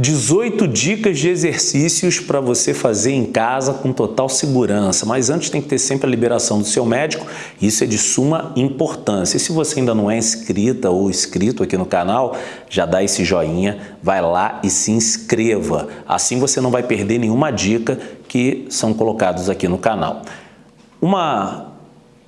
18 dicas de exercícios para você fazer em casa com total segurança. Mas antes tem que ter sempre a liberação do seu médico, isso é de suma importância. E se você ainda não é inscrita ou inscrito aqui no canal, já dá esse joinha, vai lá e se inscreva. Assim você não vai perder nenhuma dica que são colocados aqui no canal. Uma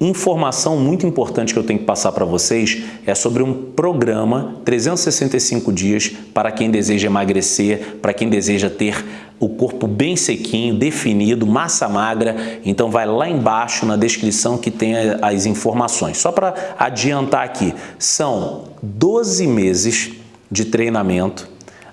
Informação muito importante que eu tenho que passar para vocês é sobre um programa 365 dias para quem deseja emagrecer, para quem deseja ter o corpo bem sequinho, definido, massa magra. Então vai lá embaixo na descrição que tem as informações. Só para adiantar aqui, são 12 meses de treinamento.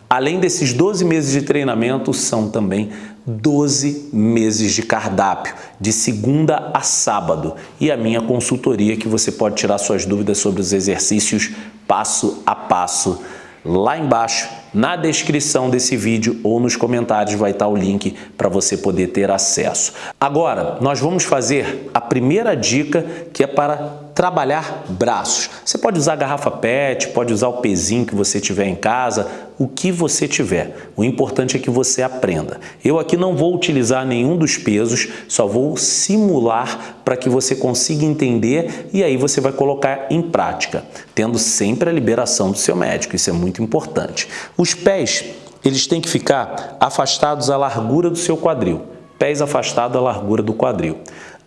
Além desses 12 meses de treinamento, são também 12 meses de cardápio, de segunda a sábado, e a minha consultoria que você pode tirar suas dúvidas sobre os exercícios passo a passo. Lá embaixo, na descrição desse vídeo ou nos comentários vai estar o link para você poder ter acesso. Agora, nós vamos fazer a primeira dica que é para trabalhar braços. Você pode usar garrafa PET, pode usar o pezinho que você tiver em casa, o que você tiver. O importante é que você aprenda. Eu aqui não vou utilizar nenhum dos pesos, só vou simular para que você consiga entender e aí você vai colocar em prática, tendo sempre a liberação do seu médico, isso é muito importante. Os pés, eles têm que ficar afastados à largura do seu quadril, pés afastados à largura do quadril.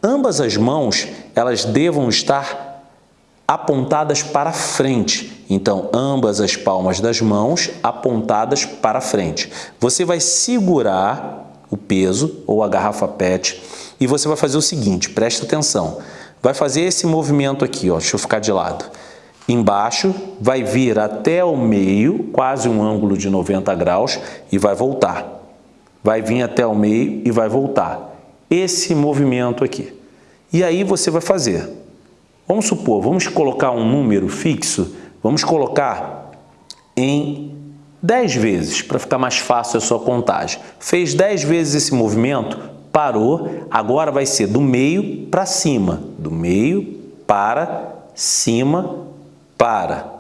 Ambas as mãos, elas devam estar apontadas para frente. Então, ambas as palmas das mãos apontadas para frente. Você vai segurar o peso ou a garrafa PET e você vai fazer o seguinte, presta atenção. Vai fazer esse movimento aqui, ó, deixa eu ficar de lado. Embaixo, vai vir até o meio, quase um ângulo de 90 graus e vai voltar. Vai vir até o meio e vai voltar esse movimento aqui. E aí você vai fazer. Vamos supor, vamos colocar um número fixo, vamos colocar em 10 vezes, para ficar mais fácil a sua contagem. Fez 10 vezes esse movimento, parou, agora vai ser do meio para cima, do meio para cima, para,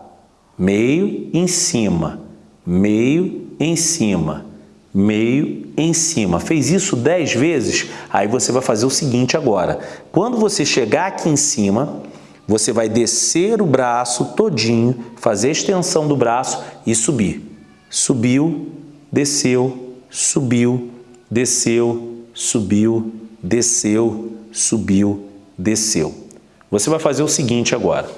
meio em cima, meio em cima, meio em cima. Fez isso 10 vezes, aí você vai fazer o seguinte agora. Quando você chegar aqui em cima, você vai descer o braço todinho, fazer a extensão do braço e subir. Subiu, desceu, subiu, desceu, subiu, desceu, subiu, desceu. Você vai fazer o seguinte agora.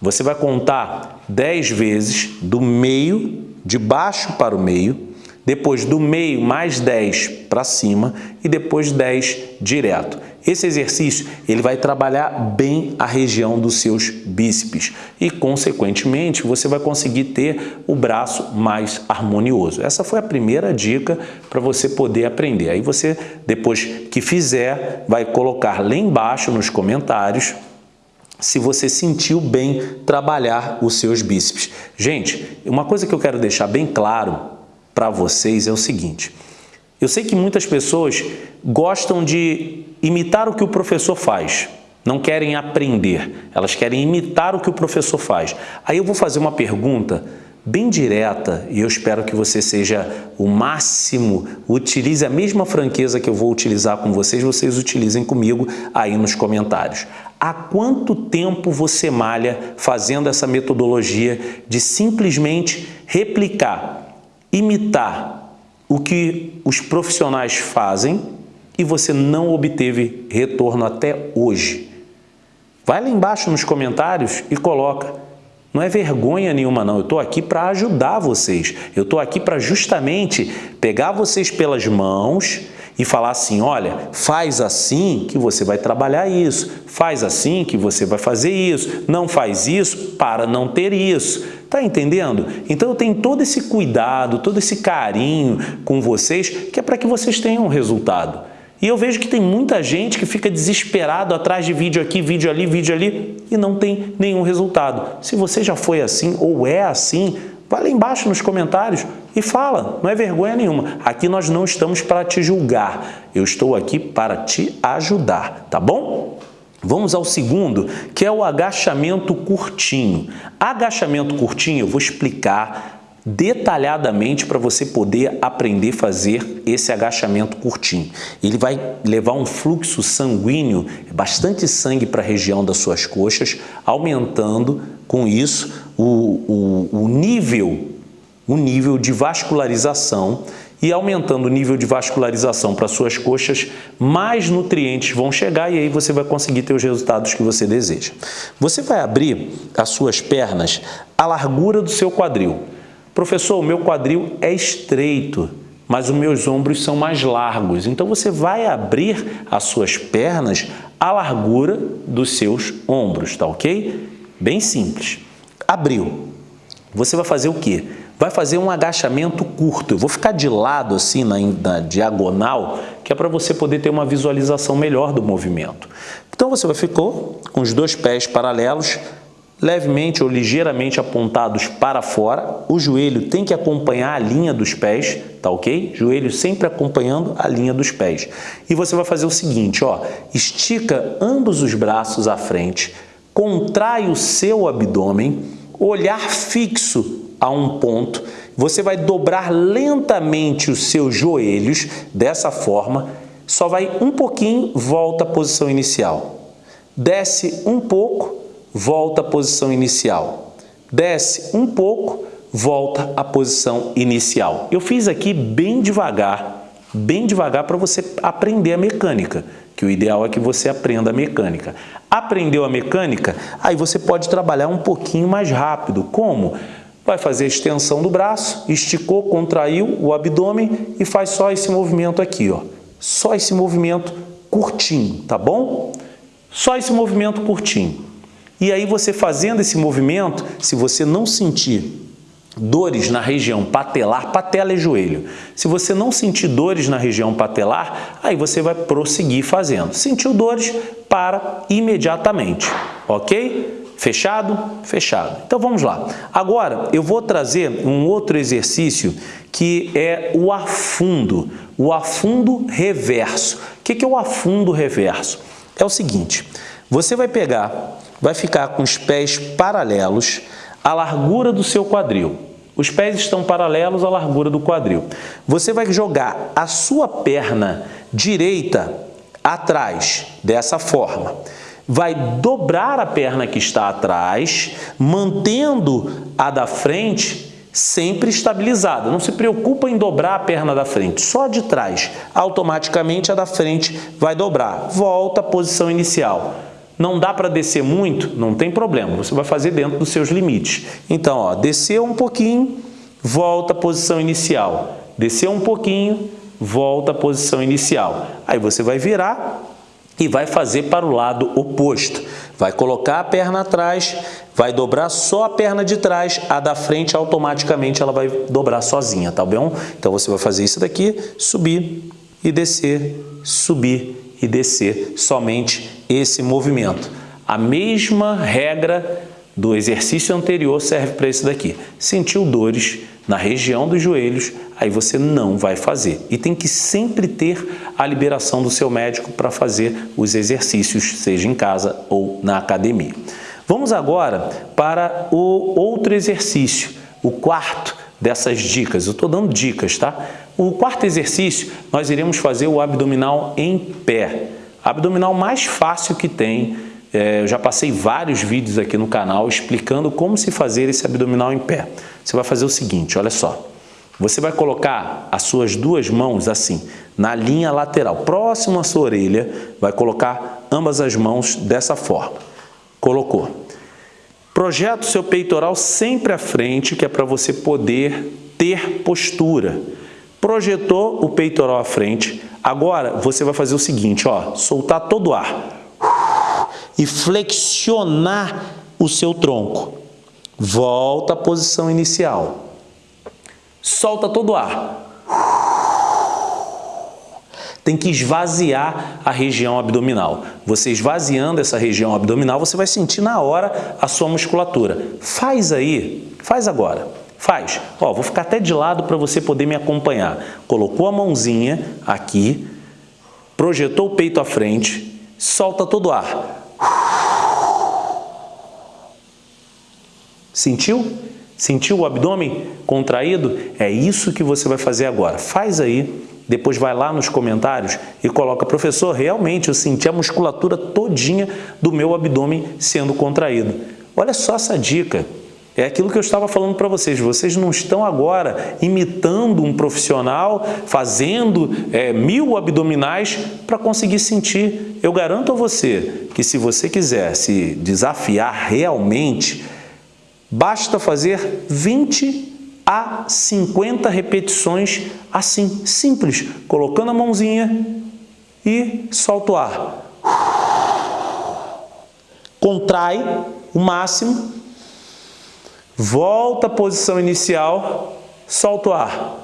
Você vai contar 10 vezes do meio, de baixo para o meio, depois do meio mais 10 para cima e depois 10 direto. Esse exercício ele vai trabalhar bem a região dos seus bíceps e, consequentemente, você vai conseguir ter o braço mais harmonioso. Essa foi a primeira dica para você poder aprender. Aí você, depois que fizer, vai colocar lá embaixo nos comentários se você sentiu bem trabalhar os seus bíceps. Gente, uma coisa que eu quero deixar bem claro para vocês é o seguinte. Eu sei que muitas pessoas gostam de imitar o que o professor faz, não querem aprender, elas querem imitar o que o professor faz. Aí eu vou fazer uma pergunta bem direta e eu espero que você seja o máximo, utilize a mesma franqueza que eu vou utilizar com vocês, vocês utilizem comigo aí nos comentários. Há quanto tempo você malha fazendo essa metodologia de simplesmente replicar imitar o que os profissionais fazem e você não obteve retorno até hoje. Vai lá embaixo nos comentários e coloca. Não é vergonha nenhuma não, eu estou aqui para ajudar vocês. Eu estou aqui para justamente pegar vocês pelas mãos e falar assim, olha, faz assim que você vai trabalhar isso, faz assim que você vai fazer isso, não faz isso para não ter isso. Tá entendendo? Então eu tenho todo esse cuidado, todo esse carinho com vocês, que é para que vocês tenham um resultado. E eu vejo que tem muita gente que fica desesperado atrás de vídeo aqui, vídeo ali, vídeo ali e não tem nenhum resultado. Se você já foi assim ou é assim, Vai lá embaixo nos comentários e fala, não é vergonha nenhuma. Aqui nós não estamos para te julgar, eu estou aqui para te ajudar, tá bom? Vamos ao segundo, que é o agachamento curtinho. Agachamento curtinho, eu vou explicar detalhadamente para você poder aprender a fazer esse agachamento curtinho. Ele vai levar um fluxo sanguíneo, bastante sangue para a região das suas coxas, aumentando com isso o, o, o nível, o nível de vascularização e aumentando o nível de vascularização para suas coxas, mais nutrientes vão chegar e aí você vai conseguir ter os resultados que você deseja. Você vai abrir as suas pernas à largura do seu quadril. Professor, o meu quadril é estreito, mas os meus ombros são mais largos. Então você vai abrir as suas pernas à largura dos seus ombros, tá ok? Bem simples. Abriu. Você vai fazer o quê? Vai fazer um agachamento curto. Eu vou ficar de lado assim na, na diagonal, que é para você poder ter uma visualização melhor do movimento. Então você vai ficou com os dois pés paralelos, levemente ou ligeiramente apontados para fora. O joelho tem que acompanhar a linha dos pés, tá ok? Joelho sempre acompanhando a linha dos pés. E você vai fazer o seguinte, ó, estica ambos os braços à frente, contrai o seu abdômen, olhar fixo a um ponto, você vai dobrar lentamente os seus joelhos dessa forma, só vai um pouquinho, volta à posição inicial. Desce um pouco, volta à posição inicial. Desce um pouco, volta à posição inicial. Eu fiz aqui bem devagar, bem devagar para você aprender a mecânica, que o ideal é que você aprenda a mecânica. Aprendeu a mecânica? Aí você pode trabalhar um pouquinho mais rápido. Como? Vai fazer a extensão do braço, esticou, contraiu o abdômen e faz só esse movimento aqui, ó. Só esse movimento curtinho, tá bom? Só esse movimento curtinho. E aí você fazendo esse movimento, se você não sentir dores na região patelar, patela é joelho. Se você não sentir dores na região patelar, aí você vai prosseguir fazendo. Sentiu dores, para imediatamente, ok? Fechado? Fechado. Então vamos lá. Agora eu vou trazer um outro exercício que é o afundo, o afundo reverso. O que é o afundo reverso? É o seguinte, você vai pegar vai ficar com os pés paralelos à largura do seu quadril. Os pés estão paralelos à largura do quadril. Você vai jogar a sua perna direita atrás, dessa forma. Vai dobrar a perna que está atrás, mantendo a da frente sempre estabilizada. Não se preocupa em dobrar a perna da frente, só de trás. Automaticamente a da frente vai dobrar. Volta à posição inicial. Não dá para descer muito? Não tem problema, você vai fazer dentro dos seus limites. Então, ó, desceu um pouquinho, volta à posição inicial. Desceu um pouquinho, volta à posição inicial. Aí você vai virar e vai fazer para o lado oposto. Vai colocar a perna atrás, vai dobrar só a perna de trás, a da frente automaticamente ela vai dobrar sozinha, tá bom? Então você vai fazer isso daqui, subir e descer, subir e descer somente esse movimento. A mesma regra do exercício anterior serve para esse daqui. Sentiu dores na região dos joelhos, aí você não vai fazer. E tem que sempre ter a liberação do seu médico para fazer os exercícios, seja em casa ou na academia. Vamos agora para o outro exercício, o quarto dessas dicas. Eu estou dando dicas, tá? O quarto exercício, nós iremos fazer o abdominal em pé. Abdominal mais fácil que tem. É, eu já passei vários vídeos aqui no canal explicando como se fazer esse abdominal em pé. Você vai fazer o seguinte, olha só. Você vai colocar as suas duas mãos assim, na linha lateral, próximo à sua orelha, vai colocar ambas as mãos dessa forma. Colocou. Projeta o seu peitoral sempre à frente, que é para você poder ter postura projetou o peitoral à frente. Agora você vai fazer o seguinte, ó, soltar todo o ar e flexionar o seu tronco. Volta à posição inicial. Solta todo o ar. Tem que esvaziar a região abdominal. Você esvaziando essa região abdominal, você vai sentir na hora a sua musculatura. Faz aí, faz agora. Faz. Ó, vou ficar até de lado para você poder me acompanhar. Colocou a mãozinha aqui, projetou o peito à frente, solta todo o ar. Sentiu? Sentiu o abdômen contraído? É isso que você vai fazer agora. Faz aí, depois vai lá nos comentários e coloca, professor, realmente eu senti a musculatura todinha do meu abdômen sendo contraído. Olha só essa dica. É aquilo que eu estava falando para vocês. Vocês não estão agora imitando um profissional, fazendo é, mil abdominais para conseguir sentir. Eu garanto a você que se você quiser se desafiar realmente, basta fazer 20 a 50 repetições assim, simples, colocando a mãozinha e solta o ar. Contrai o máximo Volta à posição inicial, solta o ar.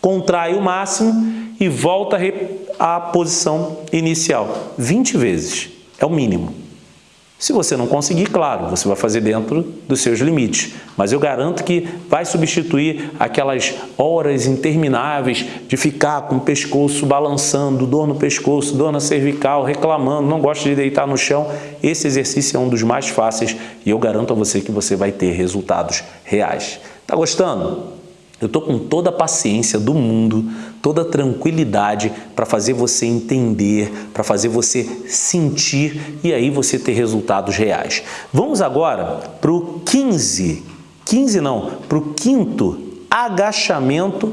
Contrai o máximo e volta à posição inicial. 20 vezes, é o mínimo. Se você não conseguir, claro, você vai fazer dentro dos seus limites. Mas eu garanto que vai substituir aquelas horas intermináveis de ficar com o pescoço balançando, dor no pescoço, dor na cervical, reclamando, não gosta de deitar no chão. Esse exercício é um dos mais fáceis e eu garanto a você que você vai ter resultados reais. Tá gostando? Eu estou com toda a paciência do mundo, toda a tranquilidade para fazer você entender, para fazer você sentir e aí você ter resultados reais. Vamos agora para o 15, 15 não, para o quinto agachamento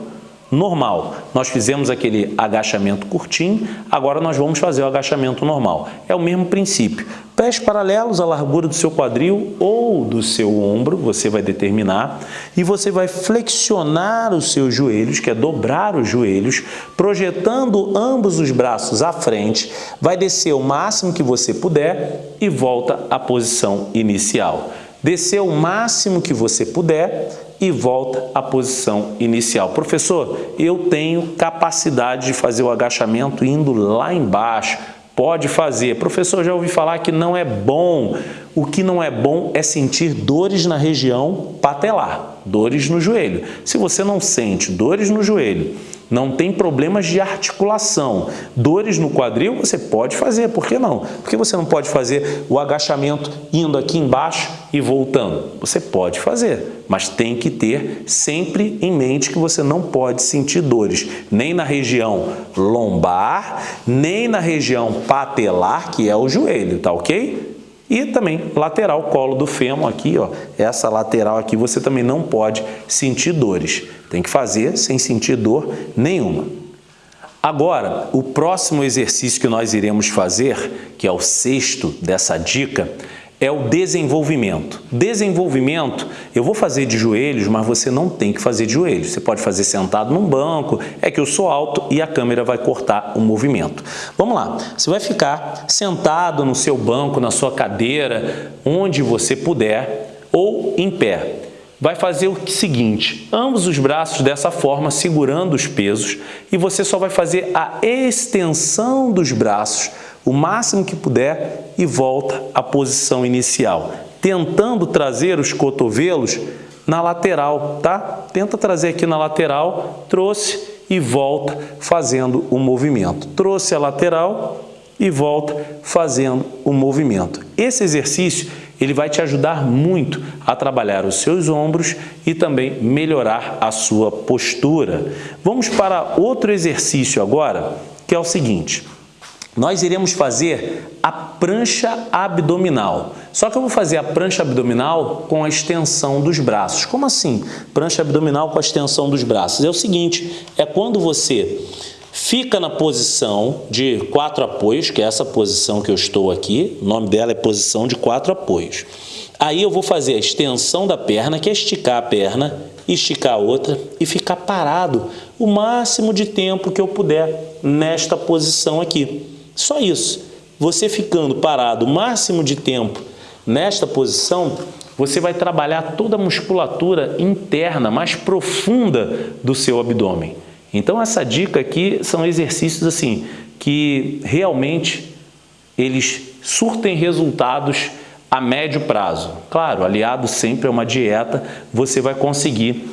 normal. Nós fizemos aquele agachamento curtinho, agora nós vamos fazer o agachamento normal. É o mesmo princípio. Pés paralelos à largura do seu quadril ou do seu ombro, você vai determinar, e você vai flexionar os seus joelhos, que é dobrar os joelhos, projetando ambos os braços à frente, vai descer o máximo que você puder e volta à posição inicial. Descer o máximo que você puder e volta à posição inicial. Professor, eu tenho capacidade de fazer o agachamento indo lá embaixo. Pode fazer. Professor, já ouvi falar que não é bom. O que não é bom é sentir dores na região patelar, dores no joelho. Se você não sente dores no joelho, não tem problemas de articulação, dores no quadril, você pode fazer, por que não? Porque você não pode fazer o agachamento indo aqui embaixo e voltando. Você pode fazer, mas tem que ter sempre em mente que você não pode sentir dores, nem na região lombar, nem na região patelar, que é o joelho, tá ok? E também lateral, colo do fêmur aqui, ó, essa lateral aqui você também não pode sentir dores. Tem que fazer sem sentir dor nenhuma. Agora, o próximo exercício que nós iremos fazer, que é o sexto dessa dica, é o desenvolvimento. Desenvolvimento, eu vou fazer de joelhos, mas você não tem que fazer de joelhos. Você pode fazer sentado num banco, é que eu sou alto e a câmera vai cortar o movimento. Vamos lá, você vai ficar sentado no seu banco, na sua cadeira, onde você puder, ou em pé. Vai fazer o seguinte, ambos os braços dessa forma, segurando os pesos, e você só vai fazer a extensão dos braços o máximo que puder e volta à posição inicial, tentando trazer os cotovelos na lateral, tá? Tenta trazer aqui na lateral, trouxe e volta fazendo o movimento. Trouxe a lateral e volta fazendo o movimento. Esse exercício ele vai te ajudar muito a trabalhar os seus ombros e também melhorar a sua postura. Vamos para outro exercício agora, que é o seguinte nós iremos fazer a prancha abdominal. Só que eu vou fazer a prancha abdominal com a extensão dos braços. Como assim? Prancha abdominal com a extensão dos braços. É o seguinte, é quando você fica na posição de quatro apoios, que é essa posição que eu estou aqui, o nome dela é posição de quatro apoios. Aí eu vou fazer a extensão da perna, que é esticar a perna, esticar a outra e ficar parado o máximo de tempo que eu puder nesta posição aqui. Só isso. Você ficando parado o máximo de tempo nesta posição, você vai trabalhar toda a musculatura interna, mais profunda do seu abdômen. Então essa dica aqui são exercícios assim que realmente eles surtem resultados a médio prazo. Claro, aliado sempre a uma dieta, você vai conseguir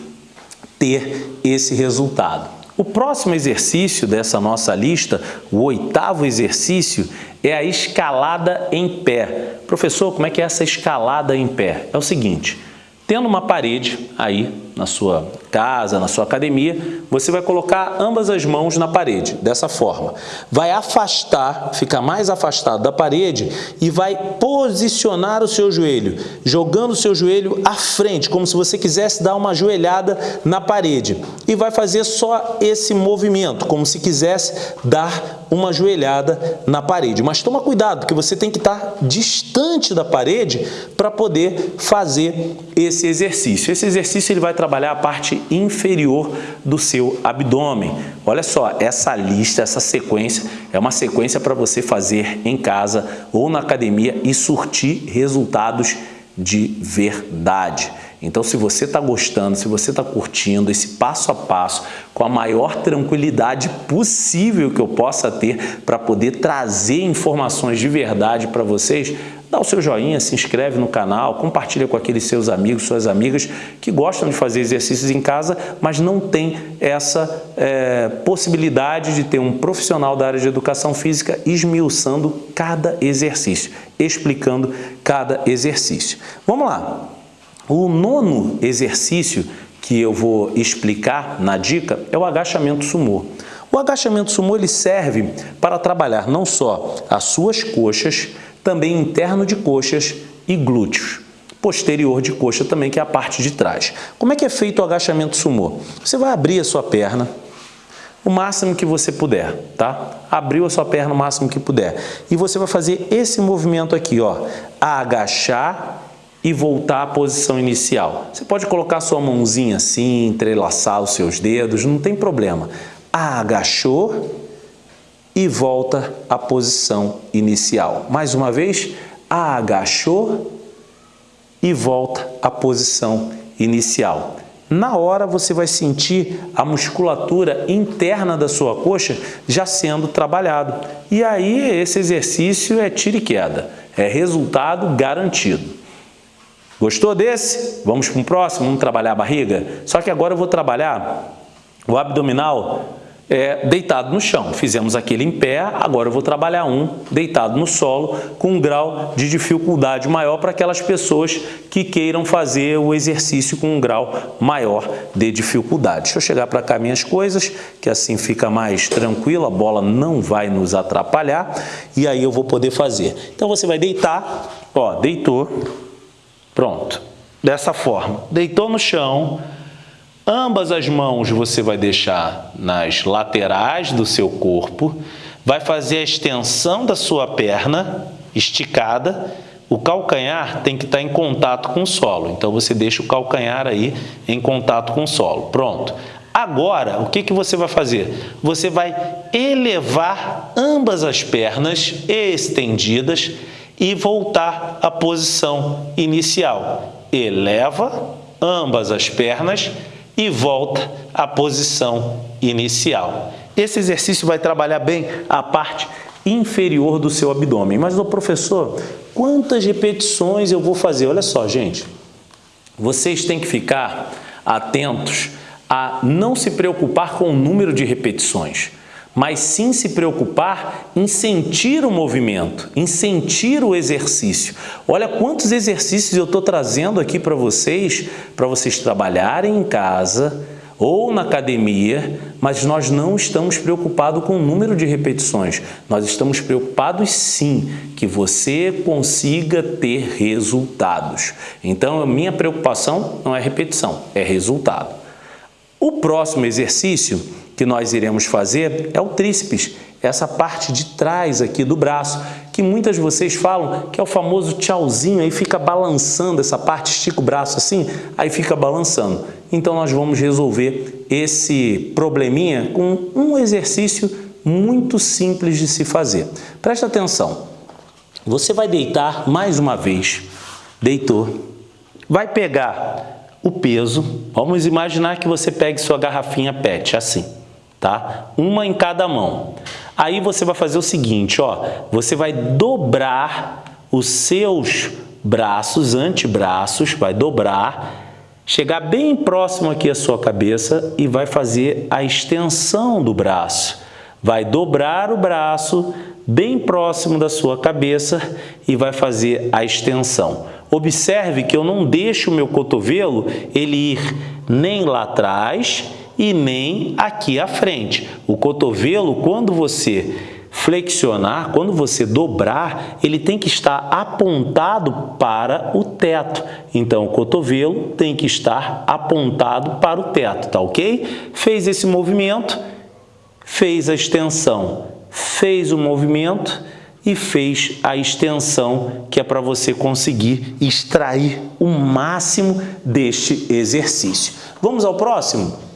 ter esse resultado. O próximo exercício dessa nossa lista, o oitavo exercício, é a escalada em pé. Professor, como é que é essa escalada em pé? É o seguinte, tendo uma parede aí na sua casa, na sua academia, você vai colocar ambas as mãos na parede, dessa forma. Vai afastar, ficar mais afastado da parede e vai posicionar o seu joelho, jogando o seu joelho à frente, como se você quisesse dar uma joelhada na parede. E vai fazer só esse movimento, como se quisesse dar uma joelhada na parede. Mas toma cuidado, porque você tem que estar distante da parede para poder fazer esse exercício. Esse exercício ele vai trabalhar a parte inferior do seu abdômen. Olha só, essa lista, essa sequência, é uma sequência para você fazer em casa ou na academia e surtir resultados de verdade. Então, se você está gostando, se você está curtindo esse passo a passo com a maior tranquilidade possível que eu possa ter para poder trazer informações de verdade para vocês, dá o seu joinha, se inscreve no canal, compartilha com aqueles seus amigos, suas amigas que gostam de fazer exercícios em casa, mas não tem essa é, possibilidade de ter um profissional da área de educação física esmiuçando cada exercício, explicando cada exercício. Vamos lá! O nono exercício que eu vou explicar na dica é o agachamento sumô. O agachamento sumô ele serve para trabalhar não só as suas coxas, também interno de coxas e glúteos. Posterior de coxa também, que é a parte de trás. Como é que é feito o agachamento sumô? Você vai abrir a sua perna, o máximo que você puder, tá? Abriu a sua perna o máximo que puder. E você vai fazer esse movimento aqui, ó. Agachar e voltar à posição inicial. Você pode colocar sua mãozinha assim, entrelaçar os seus dedos, não tem problema. Agachou e volta à posição inicial. Mais uma vez, agachou e volta à posição inicial. Na hora você vai sentir a musculatura interna da sua coxa já sendo trabalhado. E aí esse exercício é tiro e queda, é resultado garantido. Gostou desse? Vamos para o próximo, vamos trabalhar a barriga? Só que agora eu vou trabalhar o abdominal é, deitado no chão. Fizemos aquele em pé, agora eu vou trabalhar um deitado no solo com um grau de dificuldade maior para aquelas pessoas que queiram fazer o exercício com um grau maior de dificuldade. Deixa eu chegar para cá minhas coisas, que assim fica mais tranquilo, a bola não vai nos atrapalhar e aí eu vou poder fazer. Então você vai deitar, ó, deitou, Pronto. Dessa forma, deitou no chão, ambas as mãos você vai deixar nas laterais do seu corpo, vai fazer a extensão da sua perna esticada, o calcanhar tem que estar em contato com o solo, então você deixa o calcanhar aí em contato com o solo. Pronto. Agora, o que, que você vai fazer? Você vai elevar ambas as pernas estendidas e voltar à posição inicial. Eleva ambas as pernas e volta à posição inicial. Esse exercício vai trabalhar bem a parte inferior do seu abdômen. Mas, o professor, quantas repetições eu vou fazer? Olha só, gente, vocês têm que ficar atentos a não se preocupar com o número de repetições mas sim se preocupar em sentir o movimento, em sentir o exercício. Olha quantos exercícios eu estou trazendo aqui para vocês, para vocês trabalharem em casa ou na academia, mas nós não estamos preocupados com o número de repetições. Nós estamos preocupados sim que você consiga ter resultados. Então, a minha preocupação não é repetição, é resultado. O próximo exercício que nós iremos fazer é o tríceps, essa parte de trás aqui do braço, que muitas de vocês falam que é o famoso tchauzinho, aí fica balançando essa parte, estica o braço assim, aí fica balançando. Então nós vamos resolver esse probleminha com um exercício muito simples de se fazer. Presta atenção, você vai deitar mais uma vez, deitou, vai pegar o peso, vamos imaginar que você pegue sua garrafinha PET, assim tá? Uma em cada mão. Aí você vai fazer o seguinte, ó, você vai dobrar os seus braços, antebraços, vai dobrar chegar bem próximo aqui à sua cabeça e vai fazer a extensão do braço. Vai dobrar o braço bem próximo da sua cabeça e vai fazer a extensão. Observe que eu não deixo o meu cotovelo ele ir nem lá atrás e nem aqui à frente. O cotovelo, quando você flexionar, quando você dobrar, ele tem que estar apontado para o teto. Então, o cotovelo tem que estar apontado para o teto, tá ok? Fez esse movimento, fez a extensão, fez o movimento e fez a extensão, que é para você conseguir extrair o máximo deste exercício. Vamos ao próximo?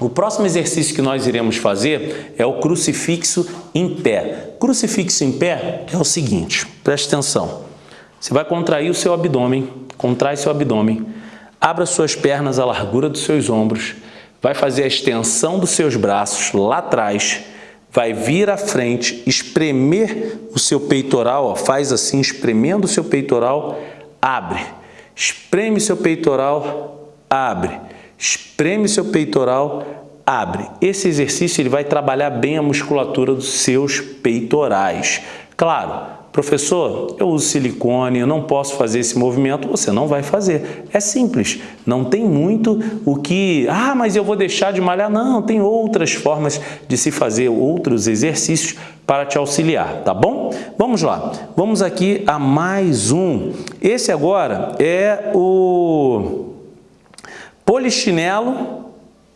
O próximo exercício que nós iremos fazer é o crucifixo em pé. Crucifixo em pé é o seguinte, preste atenção. Você vai contrair o seu abdômen, contrai seu abdômen, abra suas pernas à largura dos seus ombros, vai fazer a extensão dos seus braços lá atrás, vai vir à frente, espremer o seu peitoral, ó, faz assim, espremendo o seu peitoral, abre. Espreme seu peitoral, abre espreme seu peitoral, abre. Esse exercício ele vai trabalhar bem a musculatura dos seus peitorais. Claro, professor, eu uso silicone, eu não posso fazer esse movimento, você não vai fazer. É simples, não tem muito o que, ah, mas eu vou deixar de malhar. Não, tem outras formas de se fazer outros exercícios para te auxiliar, tá bom? Vamos lá, vamos aqui a mais um. Esse agora é o Polichinelo,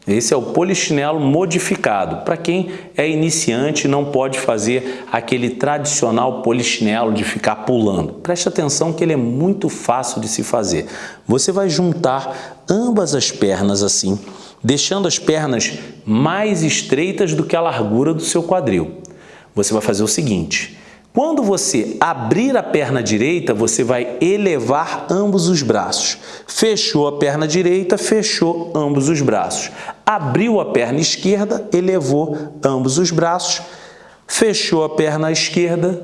esse é o polichinelo modificado. Para quem é iniciante não pode fazer aquele tradicional polichinelo de ficar pulando. Preste atenção que ele é muito fácil de se fazer. Você vai juntar ambas as pernas assim, deixando as pernas mais estreitas do que a largura do seu quadril. Você vai fazer o seguinte, quando você abrir a perna direita, você vai elevar ambos os braços. Fechou a perna direita, fechou ambos os braços. Abriu a perna esquerda, elevou ambos os braços. Fechou a perna esquerda,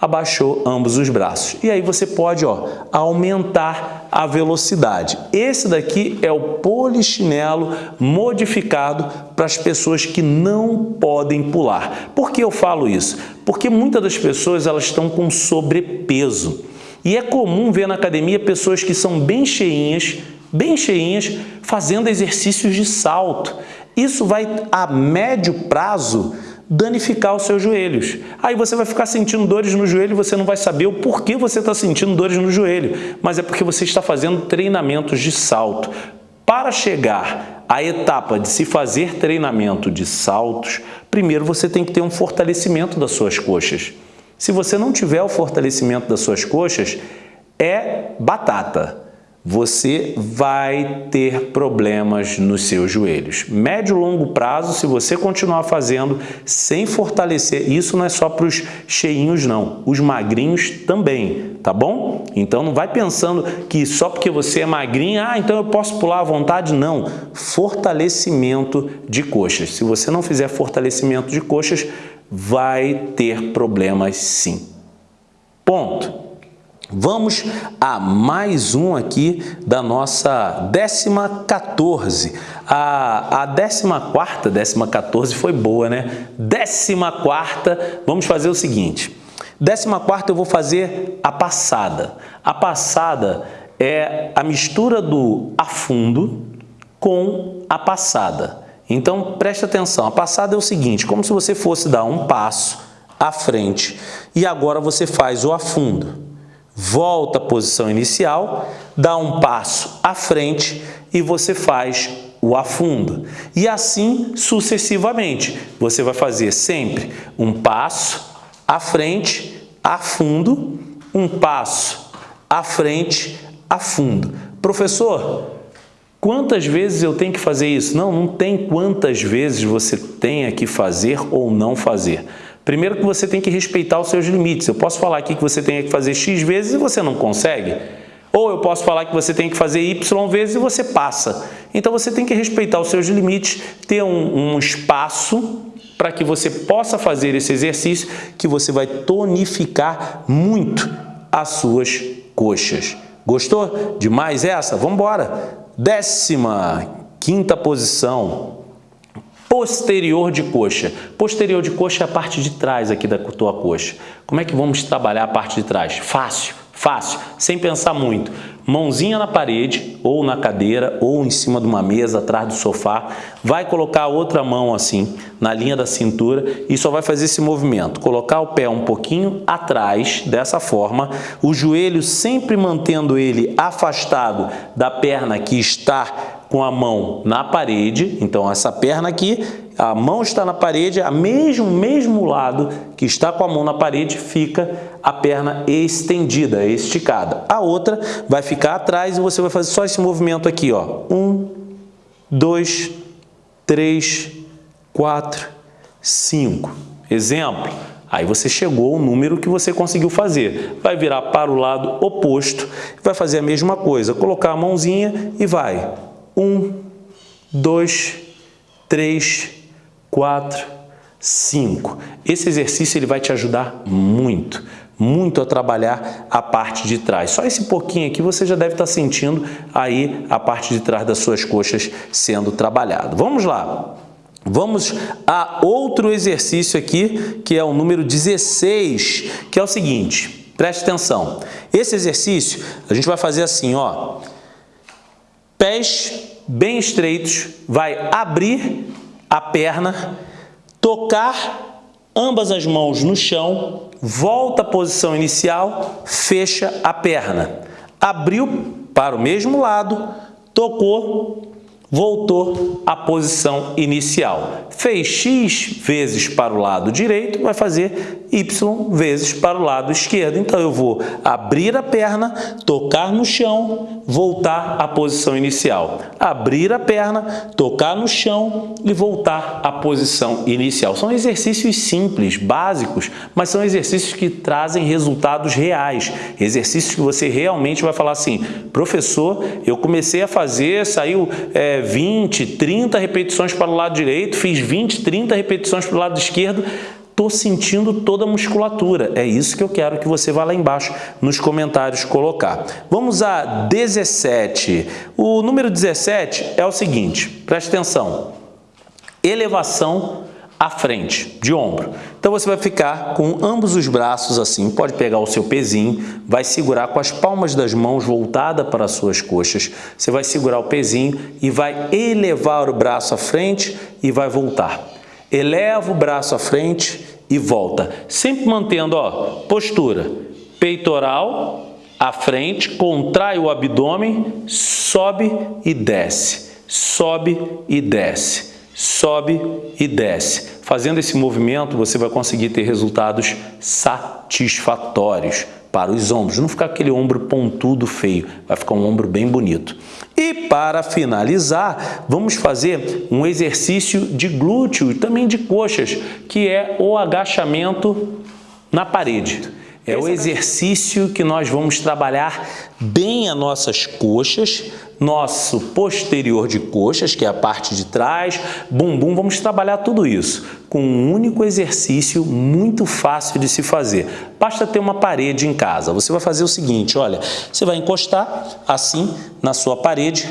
abaixou ambos os braços. E aí você pode ó, aumentar a velocidade. Esse daqui é o polichinelo modificado para as pessoas que não podem pular. Por que eu falo isso? Porque muitas das pessoas elas estão com sobrepeso. E é comum ver na academia pessoas que são bem cheinhas, bem cheinhas, fazendo exercícios de salto. Isso vai a médio prazo danificar os seus joelhos. Aí você vai ficar sentindo dores no joelho e você não vai saber o porquê você está sentindo dores no joelho, mas é porque você está fazendo treinamentos de salto. Para chegar à etapa de se fazer treinamento de saltos, primeiro você tem que ter um fortalecimento das suas coxas. Se você não tiver o fortalecimento das suas coxas, é batata você vai ter problemas nos seus joelhos. Médio e longo prazo, se você continuar fazendo sem fortalecer, isso não é só para os cheinhos não, os magrinhos também, tá bom? Então não vai pensando que só porque você é magrinho, ah, então eu posso pular à vontade, não. Fortalecimento de coxas. Se você não fizer fortalecimento de coxas, vai ter problemas sim. Ponto. Vamos a mais um aqui da nossa décima 14. A, a décima quarta, décima 14 foi boa, né? Décima quarta, vamos fazer o seguinte. Décima quarta eu vou fazer a passada. A passada é a mistura do afundo com a passada. Então, preste atenção. A passada é o seguinte, como se você fosse dar um passo à frente e agora você faz o afundo volta à posição inicial, dá um passo à frente e você faz o afundo. E assim sucessivamente. Você vai fazer sempre um passo à frente, afundo, um passo à frente, afundo. Professor, quantas vezes eu tenho que fazer isso? Não, não tem quantas vezes você tenha que fazer ou não fazer. Primeiro que você tem que respeitar os seus limites. Eu posso falar aqui que você tem que fazer X vezes e você não consegue. Ou eu posso falar que você tem que fazer Y vezes e você passa. Então você tem que respeitar os seus limites, ter um, um espaço para que você possa fazer esse exercício que você vai tonificar muito as suas coxas. Gostou demais essa? Vamos embora! Décima quinta posição, posterior de coxa. Posterior de coxa é a parte de trás aqui da tua coxa. Como é que vamos trabalhar a parte de trás? Fácil, fácil, sem pensar muito. Mãozinha na parede, ou na cadeira, ou em cima de uma mesa, atrás do sofá. Vai colocar a outra mão assim, na linha da cintura, e só vai fazer esse movimento. Colocar o pé um pouquinho atrás, dessa forma. O joelho sempre mantendo ele afastado da perna que está com a mão na parede, então essa perna aqui, a mão está na parede, a mesmo, mesmo lado que está com a mão na parede, fica a perna estendida, esticada. A outra vai ficar atrás e você vai fazer só esse movimento aqui, ó. Um, dois, três, quatro, cinco. Exemplo, Aí você chegou ao número que você conseguiu fazer. Vai virar para o lado oposto, vai fazer a mesma coisa, colocar a mãozinha e vai um, dois, três, quatro, cinco. Esse exercício ele vai te ajudar muito, muito a trabalhar a parte de trás. Só esse pouquinho aqui você já deve estar sentindo aí a parte de trás das suas coxas sendo trabalhado. Vamos lá. Vamos a outro exercício aqui, que é o número 16, que é o seguinte, preste atenção. Esse exercício a gente vai fazer assim, ó, pés bem estreitos, vai abrir a perna, tocar ambas as mãos no chão, volta à posição inicial, fecha a perna. Abriu para o mesmo lado, tocou, voltou à posição inicial. Fez X vezes para o lado direito, vai fazer Y vezes para o lado esquerdo. Então, eu vou abrir a perna, tocar no chão, voltar à posição inicial. Abrir a perna, tocar no chão e voltar à posição inicial. São exercícios simples, básicos, mas são exercícios que trazem resultados reais. Exercícios que você realmente vai falar assim, professor, eu comecei a fazer, saiu é, 20, 30 repetições para o lado direito, fiz 20, 30 repetições para o lado esquerdo, estou sentindo toda a musculatura. É isso que eu quero que você vá lá embaixo nos comentários colocar. Vamos a 17. O número 17 é o seguinte, preste atenção. Elevação à frente, de ombro. Então você vai ficar com ambos os braços assim, pode pegar o seu pezinho, vai segurar com as palmas das mãos voltada para as suas coxas, você vai segurar o pezinho e vai elevar o braço à frente e vai voltar. Eleva o braço à frente e volta, sempre mantendo ó, postura, peitoral à frente, contrai o abdômen, sobe e desce, sobe e desce. Sobe e desce. Fazendo esse movimento, você vai conseguir ter resultados satisfatórios para os ombros. Não ficar aquele ombro pontudo feio, vai ficar um ombro bem bonito. E para finalizar, vamos fazer um exercício de glúteo e também de coxas, que é o agachamento na parede. É o exercício que nós vamos trabalhar bem as nossas coxas, nosso posterior de coxas, que é a parte de trás, bumbum, vamos trabalhar tudo isso com um único exercício muito fácil de se fazer. Basta ter uma parede em casa. Você vai fazer o seguinte, olha, você vai encostar assim na sua parede,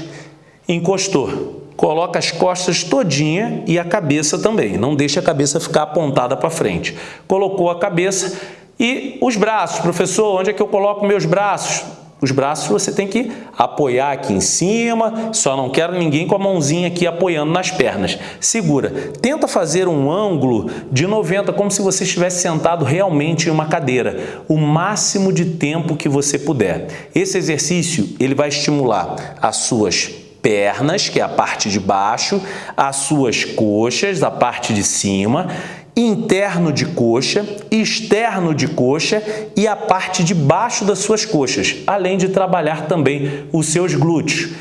encostou, coloca as costas todinha e a cabeça também, não deixa a cabeça ficar apontada para frente. Colocou a cabeça, e os braços, professor, onde é que eu coloco meus braços? Os braços você tem que apoiar aqui em cima, só não quero ninguém com a mãozinha aqui apoiando nas pernas. Segura. Tenta fazer um ângulo de 90, como se você estivesse sentado realmente em uma cadeira, o máximo de tempo que você puder. Esse exercício ele vai estimular as suas pernas, que é a parte de baixo, as suas coxas, a parte de cima, interno de coxa, externo de coxa e a parte de baixo das suas coxas, além de trabalhar também os seus glúteos.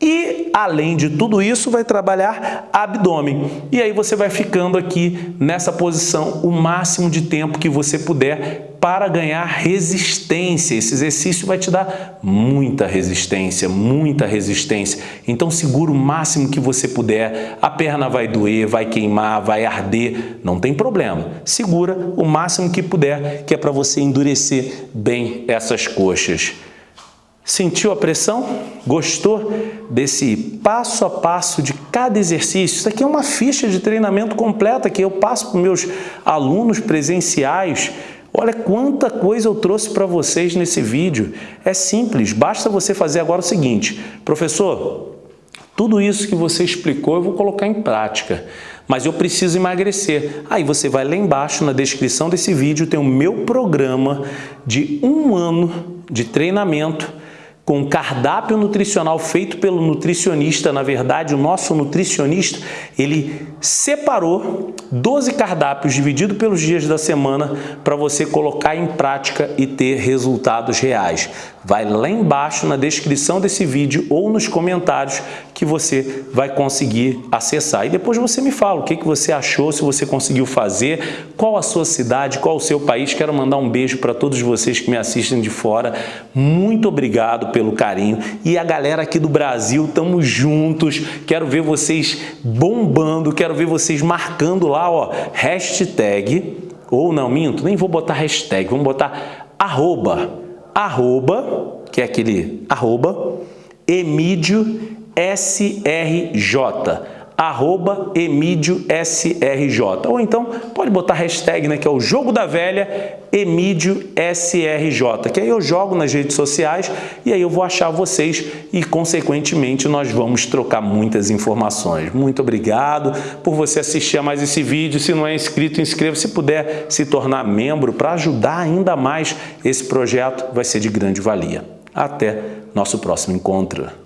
E, além de tudo isso, vai trabalhar abdômen. E aí você vai ficando aqui nessa posição o máximo de tempo que você puder para ganhar resistência. Esse exercício vai te dar muita resistência, muita resistência. Então segura o máximo que você puder. A perna vai doer, vai queimar, vai arder, não tem problema. Segura o máximo que puder, que é para você endurecer bem essas coxas. Sentiu a pressão? Gostou desse passo a passo de cada exercício? Isso aqui é uma ficha de treinamento completa que eu passo para meus alunos presenciais. Olha quanta coisa eu trouxe para vocês nesse vídeo. É simples, basta você fazer agora o seguinte. Professor, tudo isso que você explicou eu vou colocar em prática, mas eu preciso emagrecer. Aí você vai lá embaixo na descrição desse vídeo, tem o meu programa de um ano de treinamento com cardápio nutricional feito pelo nutricionista, na verdade o nosso nutricionista, ele separou 12 cardápios dividido pelos dias da semana para você colocar em prática e ter resultados reais. Vai lá embaixo na descrição desse vídeo ou nos comentários que você vai conseguir acessar. E depois você me fala o que, que você achou, se você conseguiu fazer, qual a sua cidade, qual o seu país. Quero mandar um beijo para todos vocês que me assistem de fora. Muito obrigado pelo carinho. E a galera aqui do Brasil, estamos juntos. Quero ver vocês bombando, quero ver vocês marcando lá, ó, hashtag, ou não, minto, nem vou botar hashtag, vamos botar arroba arroba, que é aquele arroba, Emídio SRJ arroba Emídio SRJ. Ou então pode botar hashtag, né, que é o Jogo da Velha Emídio SRJ, que aí eu jogo nas redes sociais e aí eu vou achar vocês e, consequentemente, nós vamos trocar muitas informações. Muito obrigado por você assistir a mais esse vídeo. Se não é inscrito, inscreva-se. Se puder se tornar membro para ajudar ainda mais esse projeto, vai ser de grande valia. Até nosso próximo encontro.